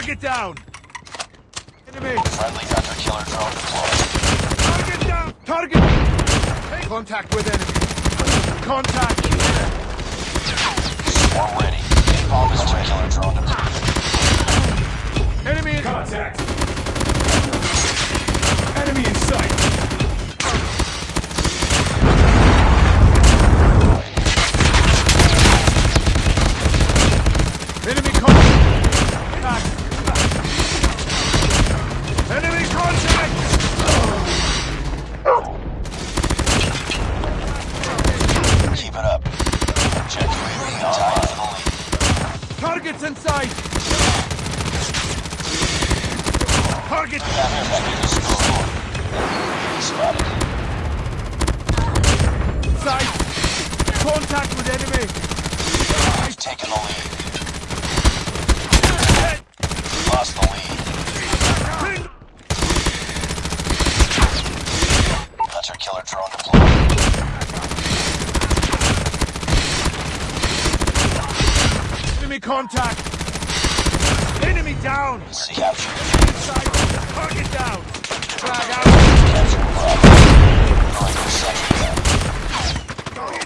Target down! Enemy! Friendly hunter killer drone deployed. Target down! Target! Take contact with enemy! Contact! Swarm ready. Napalm hunter killer drone deployed. Enemy in... Contact! Targets in sight! Target! Counter package destroyed. Spotted. Sight! Contact with enemy! We've taken the lead. Lost the lead. Hunter killer drone deployed. Enemy contact! Enemy down! See Target down! Frag out! Capture Bravo. Going for second down.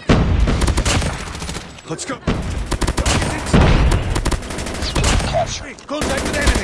Let's go! Contact with! Enemy!